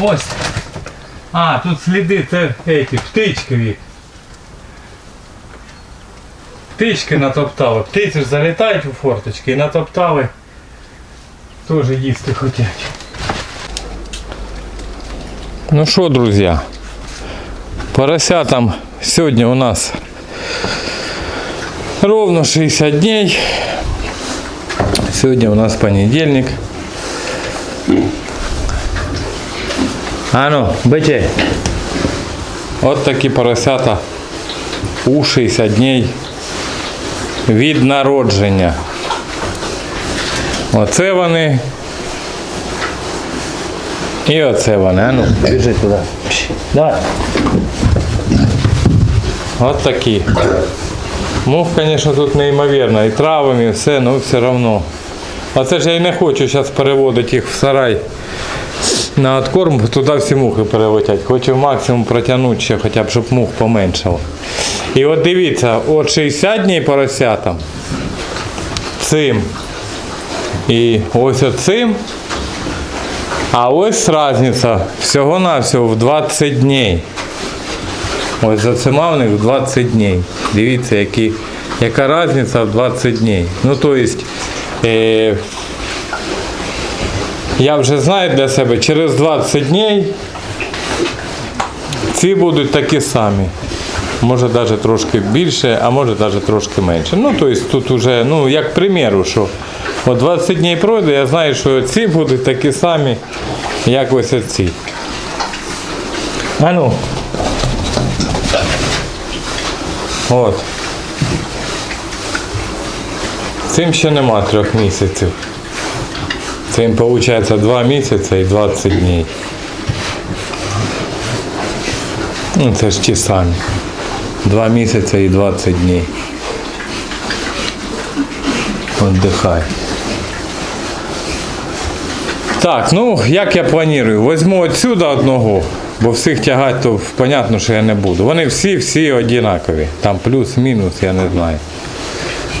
Ось. А, тут сліди, це эти, птичкові. Птички натоптали. Птиці ж залітають у форточки і натоптали. Теж їсти хочуть. Ну що, друзі, поросятам сьогодні у нас ровно 60 дней. Сьогодні у нас понедельник. А ну, бычи. От такі поросята у 60 дней від народження. Оце вони. І оце вони. А ну, біжи туди. Давай. От такі. Мух, звісно, тут неймовірно. І травами, і все, ну все одно. Оце ж я і не хочу зараз переводити їх в сарай на откорм, туди всі мухи перелетять. Хочу максимум протягнути ще, хоча б, щоб мух поменшало. І от дивіться, от 60 днів поросятам цим. І ось оцим. А ось різниця всього-навсього в 20 днів. Ось за цима в них 20 днів. Дивіться, які, яка різниця в 20 днів. Ну, то есть, е, я вже знаю для себе, через 20 днів ці будуть такі самі. Може навіть трошки більше, а може навіть трошки менше. Ну, тобто тут вже, ну, як приміру, що от 20 днів пройде, я знаю, що ці будуть такі самі, як ось ці. А ну. От. Цим ще нема трьох місяців. Цим виходить 2 місяці і 20 днів. Ну, це ж ті самі. 2 місяці і 20 днів. Отдихай. Так, ну як я планую? Возьму отсюда одного, бо всіх тягати, то понятно, що я не буду. Вони всі-всі однакові. Там плюс-мінус, я не знаю.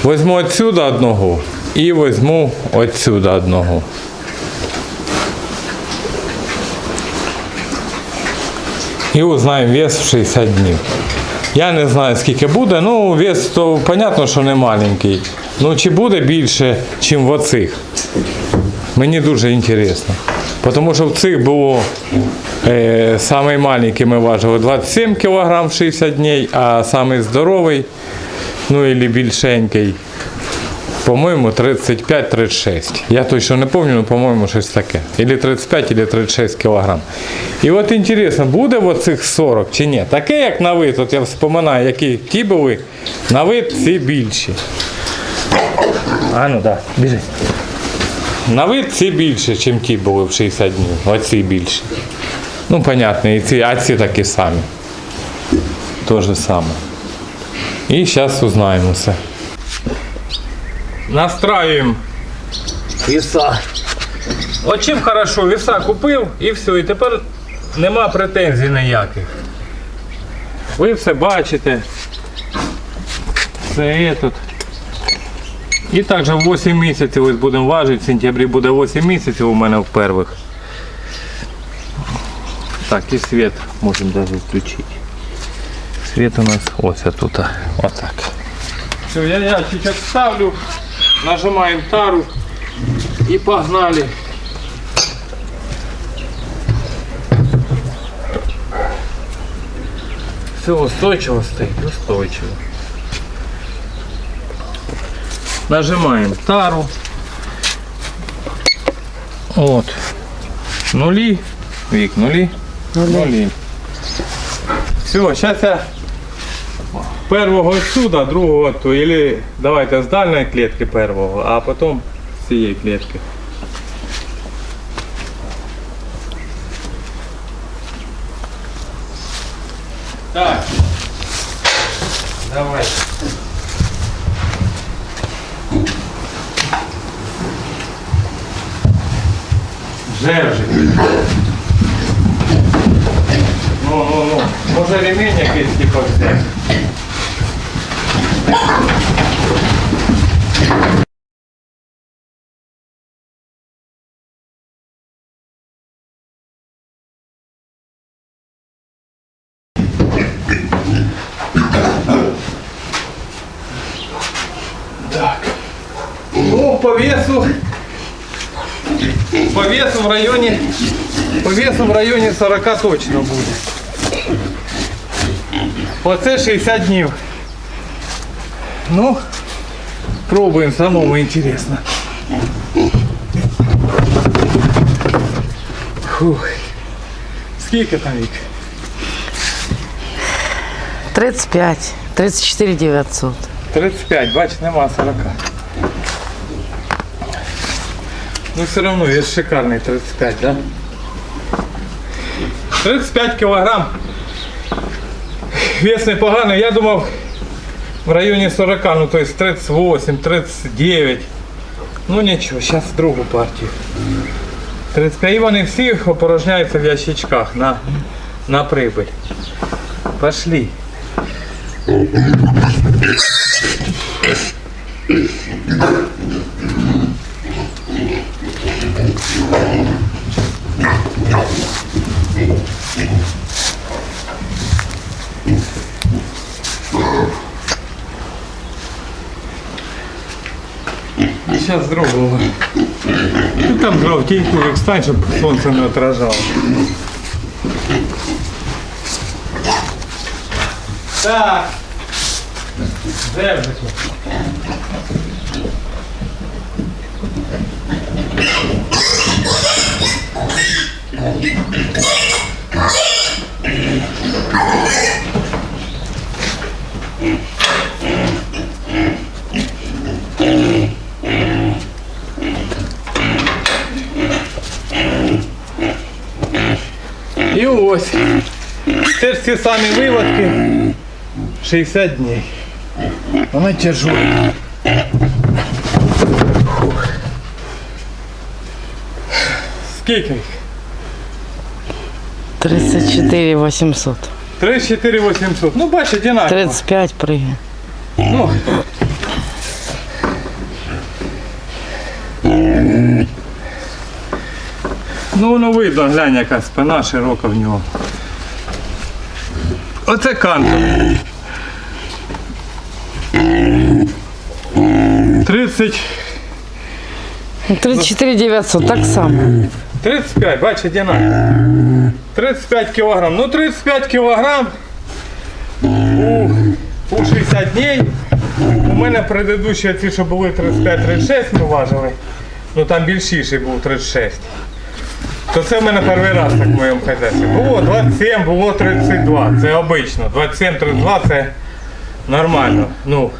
Возьму отсюда одного і возьму отсюда одного. І узнаємо вес в 60 днів. Я не знаю скільки буде, ну вес то понятно, що не маленький. Ну чи буде більше, ніж в оцих? Мені дуже цікаво. Тому що в цих було е, самий ми важили 27 кг в 60 днів, а самий здоровий, ну і більшенький, по-моєму, 35-36. Я точно не пам'ятаю, але по-моєму щось таке. Ілі 35, ілі 36 кг. І от інтересно, буде в оцих 40 чи ні? Таке, як на вид, от я вспоминаю, які ті були, на вид ці більші. А ну так, да, біжи. На вид ці більше, ніж ті були в 60 днів. Оці більші. Ну, понятно, і ці, а ці такі самі. То же саме. І зараз узнаємо все. Настраиваем веса. От чим хорошо, веса купив і все, і тепер нема претензій ніяких. Ви все бачите. Це тут. І також 8 місяців ось будемо важити, в сентябрі буде 8 місяців у мене в перших. Так, і світ можемо навіть включити. Світ у нас ось тут. Отак. Все, я ящичок ставлю, нажимаем тару и погнали. Все устойчиво стоит, устойчиво. Нажимаем тару. Вот. Нули. Вик, нули. Нули. Все, сейчас я Первого отсюда, другого то, или давайте з дальної клітки первого, а потім з цієї клітки. Ну, по весу. По весу в районе. По весу в районе 40 точно буде. Оце 60 днів. Ну, пробуємо, самому інтересно. Фух. Скільки там вік? 35, 34 900. 35, бач, нема 40. Ну все равно, є шикарний 35, да? 35 кілограм. Вес непоганий, я думав в районі 40, ну то есть 38, 39. Ну нічого, зараз другу партію. 35 і вони всі опорожняються в ящичках на, на прибыль. Пошли. Сейчас другого. Ти там жовтеньку, як стань, щоб сонце не отражало. Так. Де І ось. Це ці самі виводки. 60 днів. Вона тяжела. Фух. Скільки їх? 34 800. 34 800. Ну, бачиш, одинаково. 35 прыгай. Ну. Ну, воно видно, глянь, яка спина широка в нього. Оце кантор. 30, 34 900, так само. 35, бачиш, одинаково. 35 кілограм. Ну, 35 кілограм у, у 60 днів. У мене предыдущі ці, що були 35-36, ми важили. Ну там більшіший був 36. То це в мене перший раз так в моєму хазяйстві. Було 27, було 32. Це обично. 27-32 це нормально. Ну,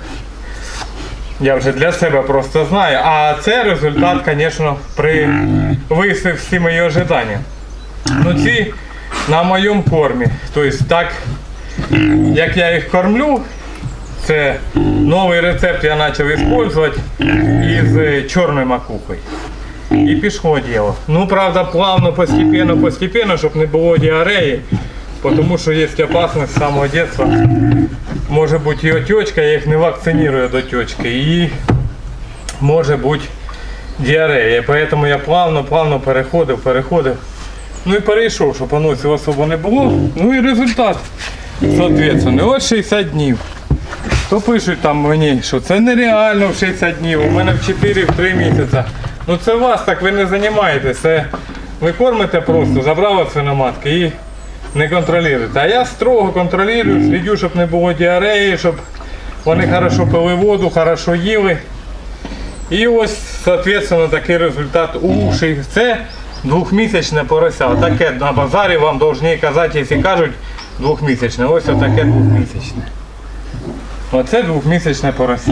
я вже для себе просто знаю. А це результат, звісно, превисив всі мої ожидання. Ну ці на моєму кормі. Тобто так, як я їх кормлю, це новий рецепт я почав використовувати із е, чорною макухою. І пішло діло. Ну, правда, плавно, постепенно, постепенно, щоб не було діареї, тому що є опасність з самого дитинства. Може бути і отечка, я їх не вакцинирую до течки. І може бути діарея. Поэтому я плавно, плавно переходив, переходив. Ну і перейшов, щоб анонсів особо не було. Ну і результат. Соответственно, от 60 днів. То пишуть там мені, що це нереально в 60 днів, у мене в 4-3 місяці. Ну це вас так ви не займаєтесь. Це ви кормите просто, забрали свиноматки і не контролюєте. А я строго контролюю, слідю, щоб не було діареї, щоб вони хорошо пили воду, хорошо їли. І ось, соответственно, такий результат у ши- Це двохмісячне порося. Таке на базарі вам повинні казати, якщо кажуть двохмісячне. Ось отаке двохмісячне. Оце двохмісячне порося.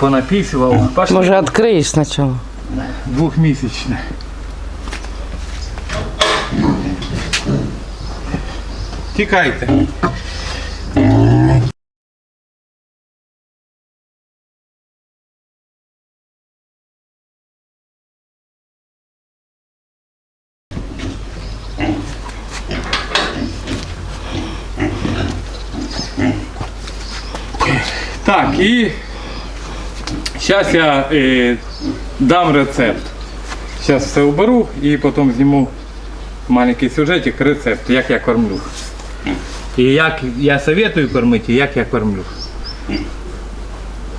Понапісував. Може, откроешь сначала. Двохмісячне. Тікайте. Так, і зараз я е, дам рецепт. Зараз все уберу і потім зніму маленький сюжетик, рецепт, як я кормлю. І як я советую кормити, і як я кормлю.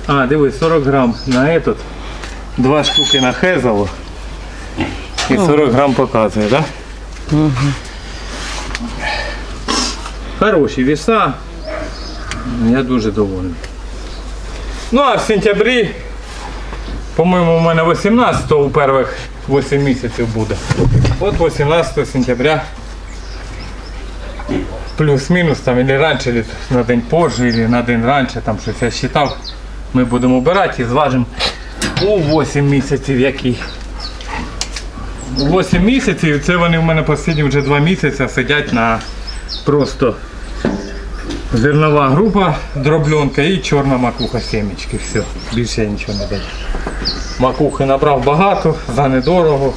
А, дивись, 40 грам на этот. Два штуки на хезово. І 40 грам показує, так? Да? Хороші віса. Я дуже довольний. Ну а в сентябрі, по-моєму, у мене 18 у перших 8 місяців буде. От 18 сентября плюс-мінус там или раніше, или на день позже, или на день раніше, там щось я считав. Ми будемо обирати і зважимо у 8 місяців який. 8 місяців, це вони в мене останні вже 2 місяці сидять на просто зернова група, дробленка і чорна макуха сімечки. Все, більше я нічого не даю. Макухи набрав багато, за недорого.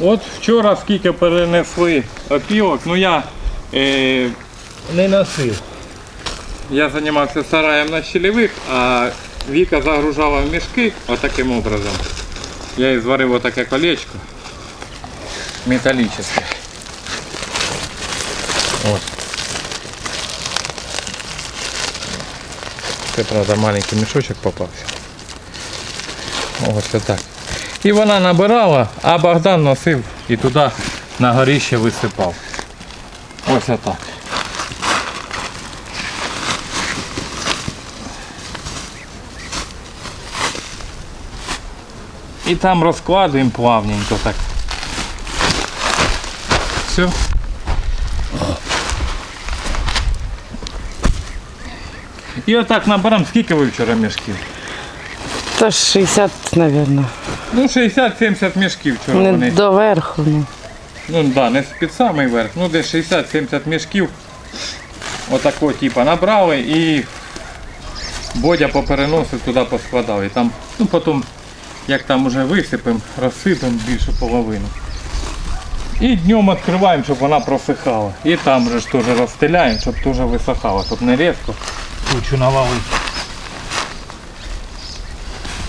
От вчора скільки перенесли опілок, ну я е, не носив. Я займався сараєм на щелевих, а Віка загружала в мішки отаким образом. Я і зварив отаке колечко металічне. Ось. Це, правда, маленький мішочок попався. Ось отак. І вона набирала, а Богдан носив і туди на горіще висипав. Ось отак. І там розкладуємо плавненько так. Все. І отак наберемо, скільки ви вчора мішків? Та 60, мабуть. Ну, 60-70 мішків вчора Не вони. доверху. Ну. Ну да, не під самий верх, ну десь 60-70 мішків. Отакого типу набрали і Бодя попереносив туди поскладав. І там, ну потім, як там уже висипемо, розсипемо більшу половину. І днем відкриваємо, щоб вона просихала. І там же ж теж розстеляємо, щоб теж висохала, щоб не різко кучу навалити.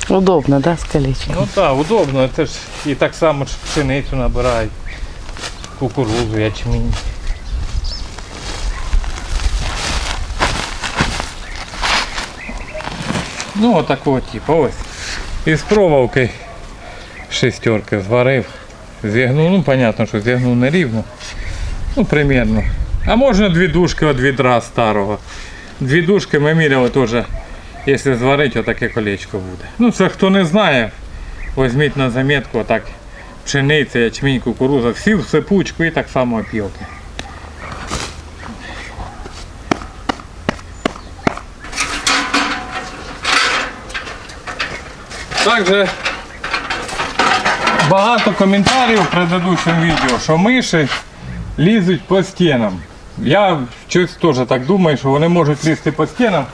Удобно, да, з колечком? Ну так, удобно, це ж і так само пшеницю набирають, кукурузу, ячмінь. Ну отакого типу, ось. Із проволоки шестерки зварив. Зігнув, ну понятно, що зігнув не рівно. Ну, примерно. А можна дві дужки від відра старого. Дві дужки ми міряли теж, якщо зварити, отаке колечко буде. Ну це хто не знає, візьміть на замітку отак пшениця, ячмінь, кукуруза, всі в сипучку і так само опілки. Также багато коментарів в предыдущому відео, що миші лізуть по стінам. Я щось теж так думаю, що вони можуть лізти по стінам,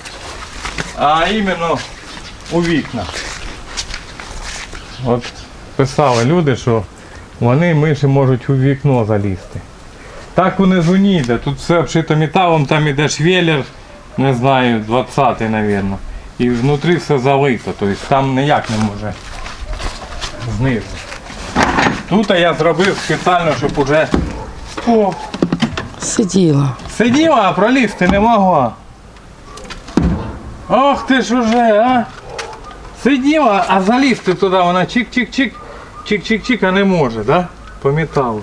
а іменно у вікна. От писали люди, що вони миші можуть у вікно залізти. Так унизу не йде. Тут все обшито металом, там іде швеллер, не знаю, 20-й, мабуть. І внутрі все залито, тобто там ніяк не може знизу. Тут я зробив спеціально, щоб уже О, Сиділа. сиділа, а пролізти не могла. Ох ти ж уже, а! Сиділа, а залізти туди вона чик-чик-чик, чик-чик-чик, а не може, да? По металу.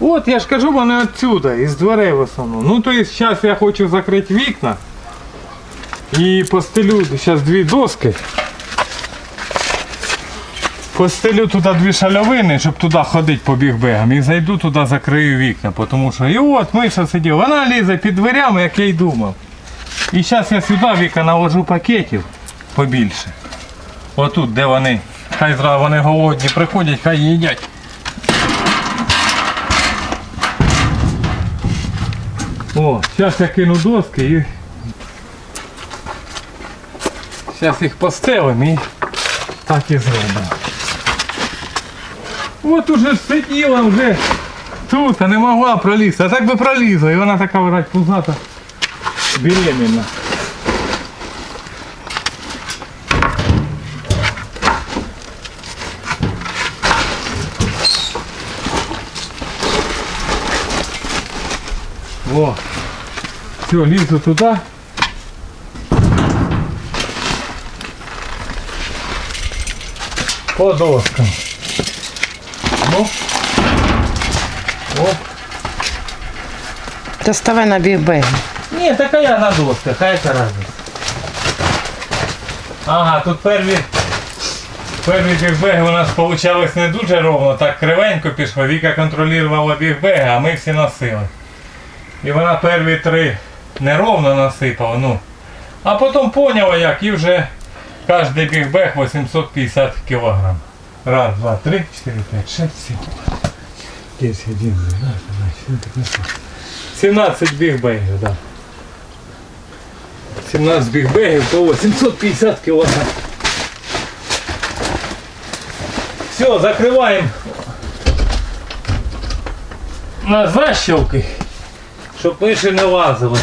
От я ж кажу, вони отсюда, із дверей в основному. Ну то есть зараз я хочу закрити вікна і постелю зараз дві доски. Постелю туди дві шальовини, щоб туди ходити по бігбегам. І зайду туди, закрию вікна. Тому що і от Миша сидів, вона лізе під дверями, як я й думав. І зараз я сюди віка наложу пакетів побільше. Отут, де вони. Хай зразу вони голодні приходять, хай їдять. О, зараз я кину доски і. Зараз їх постелимо і так і зробимо. От уже сиділа вже тут, а не могла пролізти. А так би пролізла. І вона така врать пузата беременна. О. Все, лізу туди. По доскам. Ну. Оп. Доставай на бігбегі. Ні, така я на досках, хай разниця. Ага, тут перві. Перві бігбеги у нас получались не дуже ровно, так кривенько пішло. Віка контролювала бігбеги, а ми всі носили. І вона перві три неровно насипала, ну. А потім поняла як і вже кожен бігбег 850 кг. Раз, два, три, чотири, п'ять, шесть, сім. 10, 11, 12, 13, 14, 17 бігбегів, так. Да. 17 бігбегів по 850 кг. Все, закриваємо на защелки, щоб миші не лазили.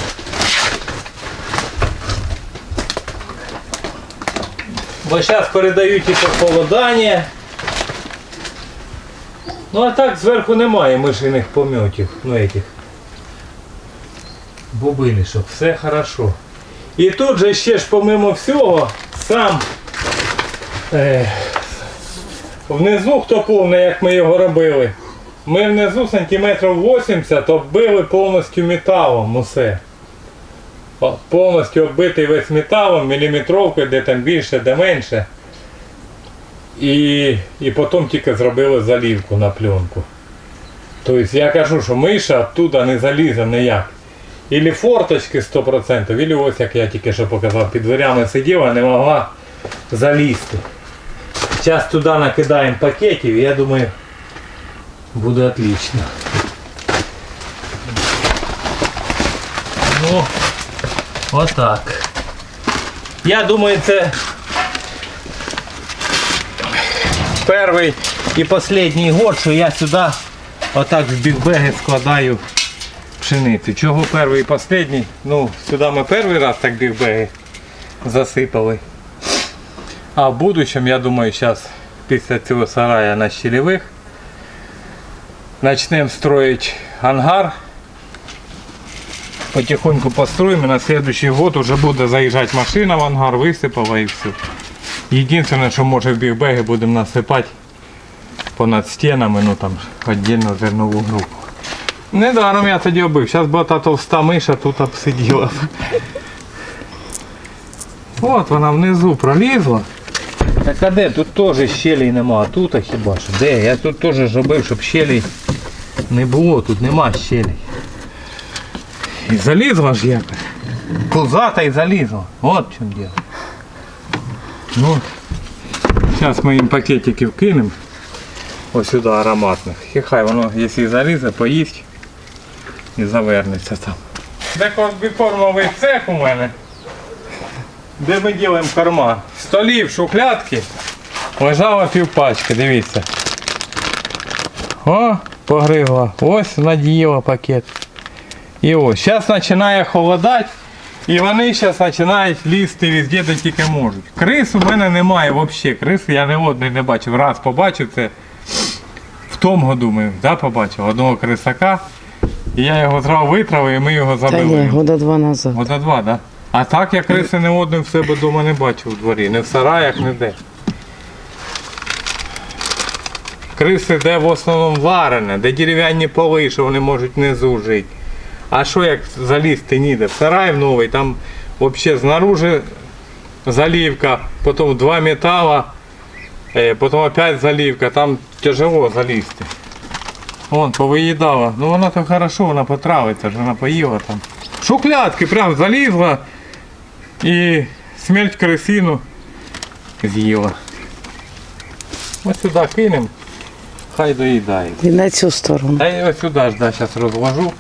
Бо зараз передають і похолодання. Ну а так зверху немає мишиних помьотів, ну этих бубинишок, все хорошо. І тут же ще ж помимо всього сам е, внизу хто повний, як ми його робили. Ми внизу сантиметрів 80 оббили повністю металом усе. Повністю оббитий весь металом, міліметровкою, де там більше, де менше. І, і потім тільки зробили залівку на пленку. Тобто я кажу, що миша оттуда не залізе ніяк. Ілі форточки 100%, ілі ось як я тільки що показав, під дверями сиділа, не могла залізти. Зараз туди накидаємо пакетів, я думаю, буде отлично. Ну, отак. Я думаю, це перший і останній год, що я сюди отак в бігбеги складаю пшеницю. Чого перший і останній? Ну, сюди ми перший раз так бігбеги засипали. А в будущем, я думаю, зараз після цього сарая на щелевих почнемо строїти ангар. Потихоньку построим, и на следующий год уже буде заїжджати машина в ангар, висипала і все. Єдине, що може в бігбеги будемо насипати понад стінами, ну там віддільно зернову групу. Недаром я тоді обив. Зараз була та товста миша тут обсиділа. От вона внизу пролізла. Так а де? Тут теж щелей нема, а тут а хіба що? Де? Я тут теж робив, щоб щелей не було, тут нема щелей. І залізла ж якось. Пузата і залізла. От в чому діло. Ну, зараз ми їм пакетики кинемо. Ось сюди ароматних. І хай воно, якщо залізе, поїсть І завернеться там. Де комбікормовий цех у мене. Де ми робимо корма? Столів, шухлядки. Лежала півпачки, дивіться. О, погризла. Ось надіяла пакет. І ось, зараз починає холодати. І вони зараз починають лізти везде, де тільки можуть. Крис у мене немає взагалі. Крис я не одний не бачив. Раз побачив це в тому году ми да, побачив одного крисака. І я його зразу витравив і ми його Та забили. ні, года два назад. Ота два, так? Да? А так я криси не одним в себе вдома не бачив у дворі. Не в сараях, не де. Криси де в основному варене, де дерев'яні поли, що вони можуть внизу жити. А що як залізти ніде? В сарай в новий, там взагалі знаружи заливка, потім два метала, е, потім опять заливка, там тяжело залізти. Вон, повиїдала. Ну вона то хорошо, вона потравиться, ж вона поїла там. Шухлядки прям залізла і смерть крисину з'їла. Ось сюди кинемо, хай доїдає. І на цю сторону. Та я ось сюди ж да, зараз розложу.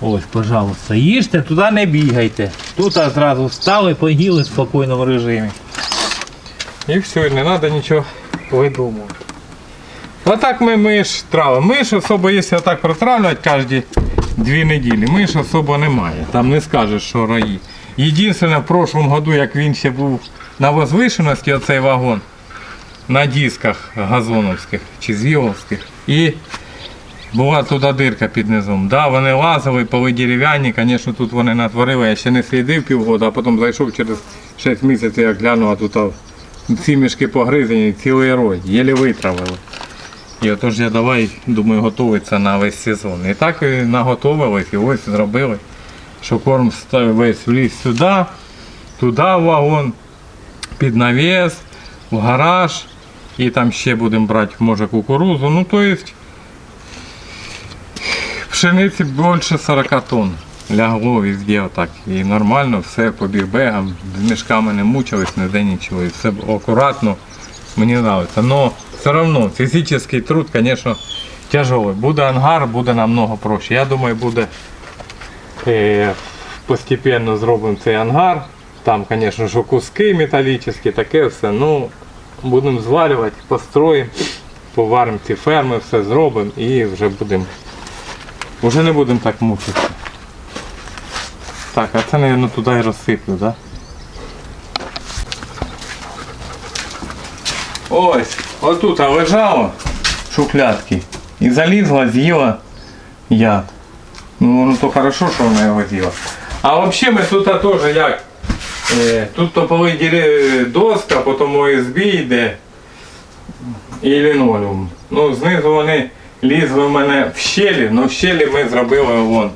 Ось, пожалуйста, їжте, туди не бігайте. Тут а зразу встали, поїли в спокійному режимі. І все, не треба нічого видумувати. Отак ми миш травимо. Миш особо, якщо так протравлювати кожні дві неділі, миш особо немає. Там не скажеш, що раї. Єдине, в прошлому году, як він ще був на возвишеності, оцей вагон, на дисках газоновських чи звіловських. І Була туди дирка під низом. Да, вони лазили, поли дерев'яні, звісно, тут вони натворили, я ще не слідив півгода, а потім зайшов через 6 місяців, як глянув, а тут ці мішки погризані, цілий рой, єлі витравили. І отож я давай, думаю, готуватися на весь сезон. І так і наготовились, і ось зробили, що корм весь вліз сюди, туди в вагон, під навіс, в гараж. І там ще будемо брати, може, кукурузу. Ну, то пшениці більше 40 тонн. Лягло везде отак. І нормально, все по бігбегам, з мішками не мучились, ніде нічого. І все акуратно. Мені подобається. Все одно фізичний труд, звісно, тяжелий. Буде ангар, буде намного проще. Я думаю, буде е, постепенно зробимо цей ангар. Там, звісно, що куски металічні, таке все. Ну, будемо зварювати, построїмо, поваримо ці ферми, все зробимо і вже будемо. Вже не будемо так мучитися. Так, а це, мабуть, туди і розсиплю, так? Да? Ось, отут лежало шухлядки і залізла, з'їла яд. Ну, ну то хорошо, що вона його з'їла. А взагалі ми тут теж як? Е, тут топовий ділі- доска, потім ОСБ йде і лінолеум. Ну, знизу вони лізли в мене в щелі, але в щелі ми зробили вон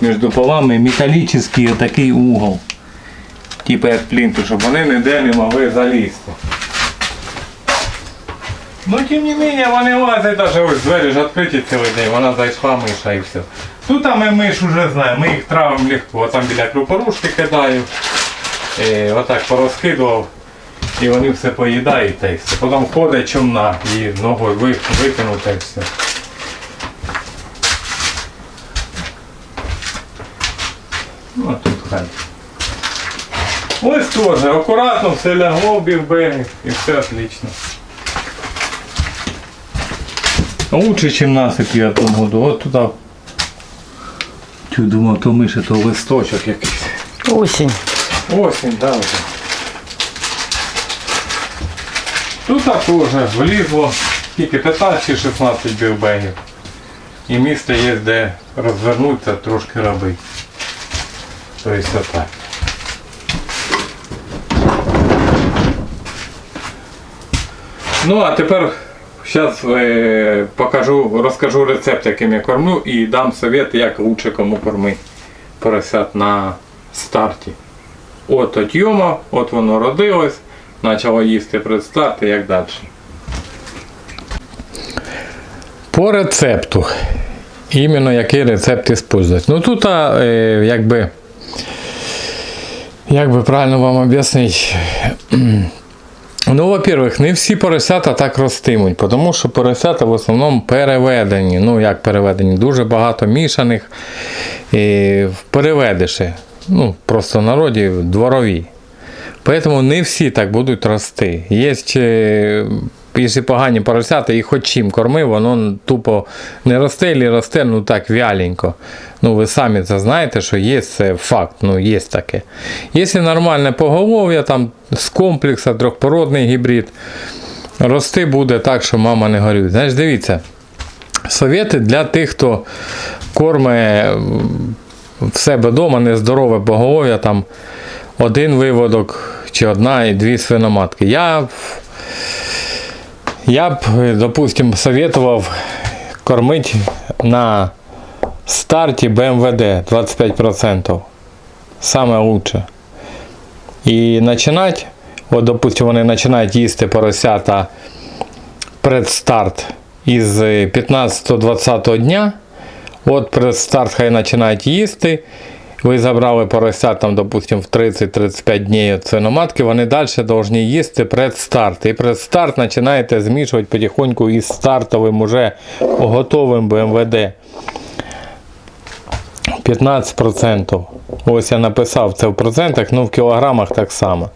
між полами металічний такий угол. Типу як плінту, щоб вони ніде не могли залізти. Ну, тим не менее, вони лазять даже ось двері ж відкриті цілий день, вона зайшла миша і все. Тут ми миш вже знаємо, ми їх травимо легко. Там біля крупорушки кидаю. Е, отак порозкидував. І вони все поїдають та все. Потім ходить чумна і ногою ви- викинув та й все. Ну, а тут хай. Ось теж, акуратно все лягло в бігбеги і все отлично. Лучше, чем насип я в году. От туди. Чу думав, то миша, то листочок якийсь. Осінь. Осінь, да, вже. Тут теж влізло тільки 15-16 білбегів. І місце є, де розвернутися, трошки робити. Тобто отак. Ну, а тепер зараз е, покажу, розкажу рецепт, яким я кормлю, і дам совет, як лучше кому кормити поросят на старті. От отйома, от воно родилось, почало їсти предстарт і як далі. По рецепту. Іменно який рецепт використовувати. Ну тут, а, е, якби, як би правильно вам об'яснити. Ну, во-первых, не всі поросята так ростимуть, тому що поросята в основному переведені. Ну, як переведені, дуже багато мішаних і переведиші. Ну, просто народі дворові. Поэтому не всі так будуть рости. Є якщо погані поросята, і хоч чим корми, воно тупо не росте, або росте, ну так вяленько. Ну, ви самі це знаєте, що є це факт, ну є таке. Якщо нормальне поголов'я, там з комплексу, трьохпородний гібрид, рости буде так, що мама не горює. Знаєш, дивіться, совєти для тих, хто корме в себе вдома нездорове поголов'я, там один виводок чи одна і дві свиноматки. Я, я б, е, допустим, советував кормити на старті БМВД 25%. Саме лучше. І починати, от, допустим, вони починають їсти поросята предстарт із 15-20 дня. От предстарт хай починають їсти. Ви забрали поросят, там, допустим, в 30-35 днів свиноматки, вони далі повинні їсти предстарт. І предстарт починаєте змішувати потихоньку із стартовим уже готовим БМВД. 15%. Ось я написав це в процентах, ну в кілограмах так само.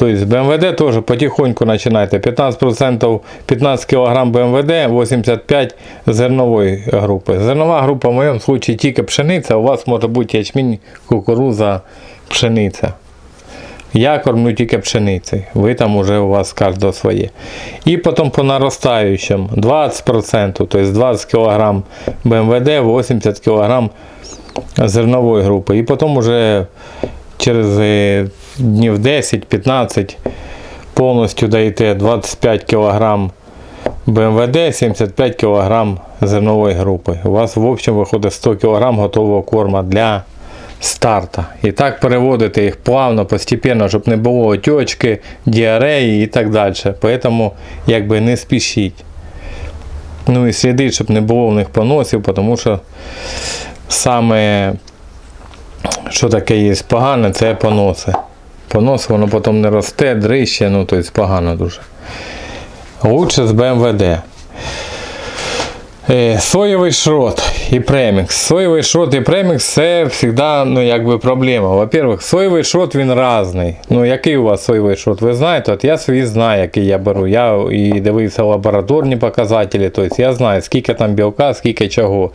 Тобто БМВД теж потихоньку починайте. 15%, 15 кг БМВД, 85 зернової групи. Зернова група в моєму випадку тільки пшениця, у вас може бути ячмінь, кукуруза, пшениця. Я кормлю тільки пшеницею. Ви там уже у вас кожного своє. І потім по наростаючому 20%, тобто 20 кг БМВД, 80 кг зернової групи. І потім уже через е, днів 10-15 повністю даєте 25 кг БМВД, 75 кг зернової групи. У вас в общем виходить 100 кг готового корма для старта. І так переводити їх плавно, постепенно, щоб не було отечки, діареї і так далі. Поэтому якби не спішіть. Ну і слідіть, щоб не було в них поносів, тому що саме що таке є погане, це поноси. Понос воно потім не росте, дрище, ну тобто погано дуже. Лучше з БМВД. Е, Соєвий шрот і премікс. Соєвий шрот і премікс це завжди ну, якби проблема. Во-первых, соєвий шрот він різний. Ну, який у вас соєвий шрот? Ви знаєте, от я свій знаю, який я беру. Я і дивився лабораторні показателі, тобто я знаю, скільки там білка, скільки чого.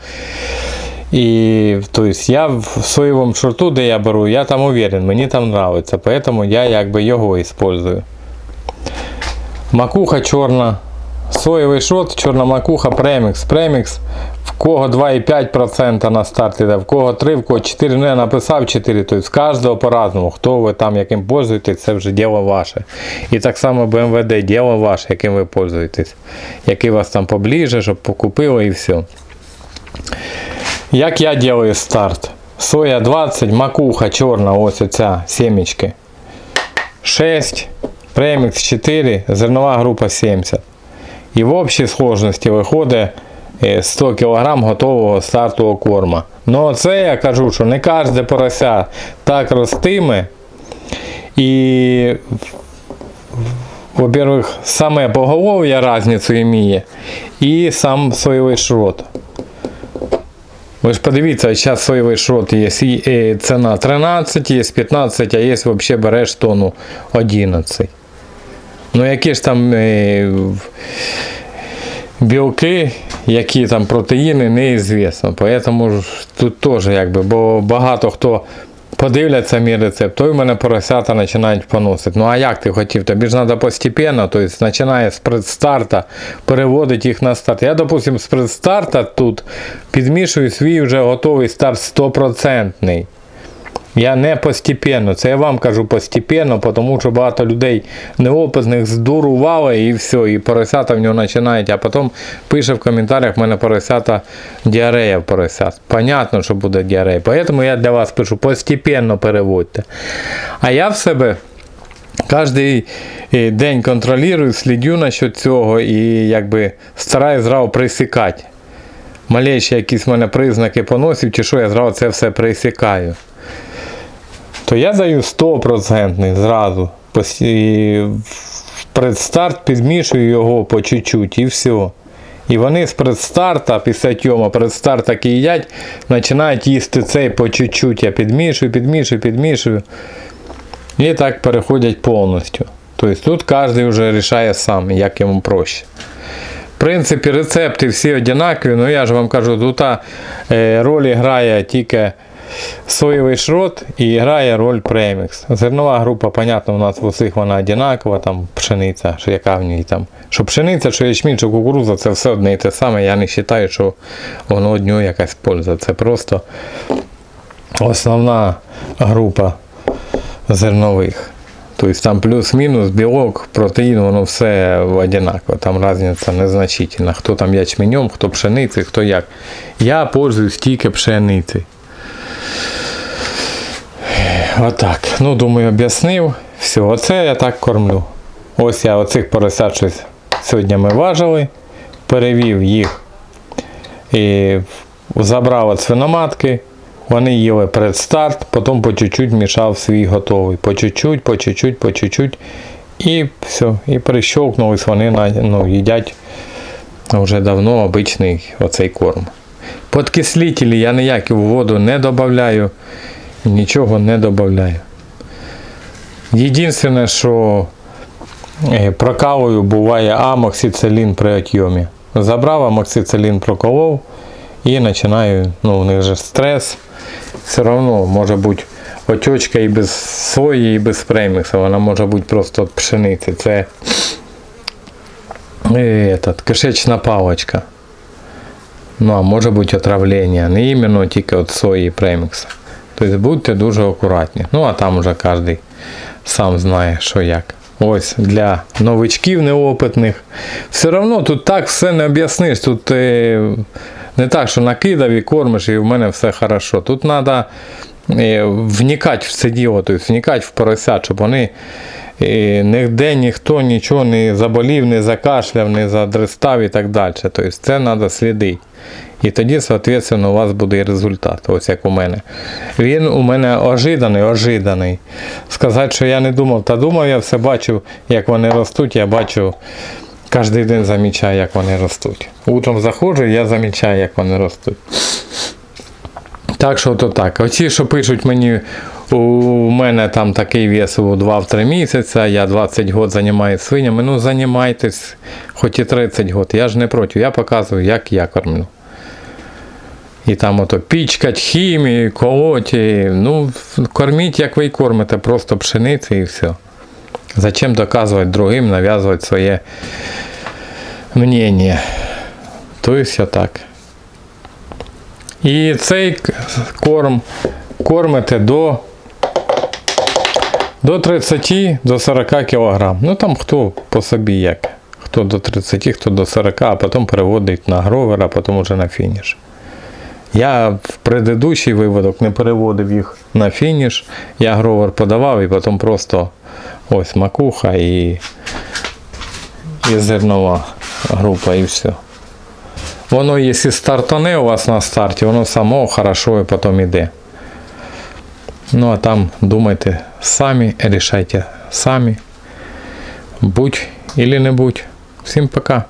І тобто, я в соєвому шорту, де я беру, я там уверен, мені там подобається, поэтому я якби його использую. Макуха чорна, соєвий шот, чорна макуха, премікс. Премікс, в кого 2,5% на старт іде, в кого 3, в кого 4, ну я написав 4, тобто з кожного по-разному. Хто ви там яким пользуєтесь, це вже діло ваше. І так само БМВД, діло ваше, яким ви пользуєтесь. Який вас там поближе, щоб покупили і все. Як я делаю старт? Соя 20, макуха чорна, ось оця семечки. 6, премікс 4, зернова група 70. І в общій сложності виходить е, 100 кг готового стартового корма. Ну це я кажу, що не кожне порося так ростиме. І, во-первых, саме поголов'я різницю іміє, і сам соєвий шрот. Ви ж подивіться, зараз соєвий шрот є е, ціна 13, є 15, а є взагалі береш тонну 11. Ну які ж там е, білки, які там протеїни, неізвісно. Поэтому тут теж якби, бо багато хто подивляться мій рецепт, то й мене поросята починають поносити. Ну а як ти хотів? Тобі ж треба постепенно, тобто починає з предстарта переводити їх на старт. Я, допустим, з предстарта тут підмішую свій вже готовий старт 100%. Я не постепенно, це я вам кажу постепенно, тому що багато людей неопитних здурували і все, і поросята в нього починають, а потім пише в коментарях, в мене поросята діарея в поросят. Понятно, що буде діарея. Тому я для вас пишу, постепенно переводьте. А я в себе кожен день контролюю, слідю насчет цього і якби стараюсь зразу присікати. Малейші якісь в мене признаки поносів, чи що я зразу це все присікаю то я даю 100% зразу. Предстарт підмішую його по чуть-чуть і все. І вони з предстарта, після тьома предстарт так і їдять, починають їсти цей по чуть-чуть. Я підмішую, підмішую, підмішую. І так переходять повністю. Тобто тут кожен вже рішає сам, як йому проще. В принципі, рецепти всі однакові, ну я ж вам кажу, тут е, роль грає тільки соєвий шрот і грає роль премікс. Зернова група, понятно, у нас в усіх вона однакова, там пшениця, що яка в ній там. Що пшениця, що ячмінь, що кукуруза, це все одне і те саме. Я не вважаю, що воно одню якась польза. Це просто основна група зернових. Тобто там плюс-мінус, білок, протеїн, воно все однаково. Там різниця незначительна. Хто там ячменем, хто пшеницею, хто як. Я пользуюсь тільки пшеницею. Отак. Ну, думаю, об'яснив. Все, оце я так кормлю. Ось я оцих поросят щось сьогодні ми важили, перевів їх і забрав від свиноматки. Вони їли предстарт, потім по чуть-чуть мішав свій готовий. По чуть-чуть, по чуть-чуть, по чуть-чуть. І все. І прищовкнулись вони ну, їдять вже давно обичний оцей корм. Подкислителі я ніякі в воду не додаю, нічого не додаю. Єдине, що е, прокалую, буває амоксицилін при отйомі. Забрав амоксицилін, проколов і починаю, ну, у них же стрес. Все одно може бути отечка і без сої, і без премікса. Вона може бути просто від пшениці. Це е, этот, кишечна паличка. Ну, а може бути отравлення, не іменно тільки від сої і. Тобто будьте дуже акуратні. Ну, а там уже кожен сам знає, що як. Ось для новичків неопитних. Все одно тут так все не об'ясниш. Тут не так, що накидав і кормиш, і в мене все хорошо. Тут треба вникати в це діло, тобто вникати в поросят, щоб вони е, ніде ніхто нічого не заболів, не закашляв, не задрестав і так далі. Тобто це треба слідити. І тоді, соответственно, у вас буде результат, ось як у мене. Він у мене ожиданий, ожиданий. Сказати, що я не думав, та думав, я все бачив, як вони ростуть, я бачу, кожен день замічаю, як вони ростуть. Утром заходжу, я замічаю, як вони ростуть. Так що то так. Оці, що пишуть мені, у мене там такий вес у 2-3 місяці, я 20 год займаюся свинями. Ну, займайтесь, хоч і 30 год. Я ж не проти, я показую, як я кормлю. І там ото пічкать, хімію, колоть. і, Ну, корміть, як ви й кормите, просто пшениці і все. Зачем доказувати другим, нав'язувати своє мнення. Тобто так. І цей корм кормите до, до 30 до 40 кг. Ну там хто по собі як. Хто до 30, хто до 40, а потім переводить на гровер, а потім уже на фініш. Я в предыдущий виводок не переводив їх на фініш. Я гровер подавав і потім просто ось макуха і, і зернова група і все. Воно, якщо стартане у вас на старті, воно само хорошо і потім іде. Ну а там думайте самі, рішайте самі. Будь или не будь. Всім пока.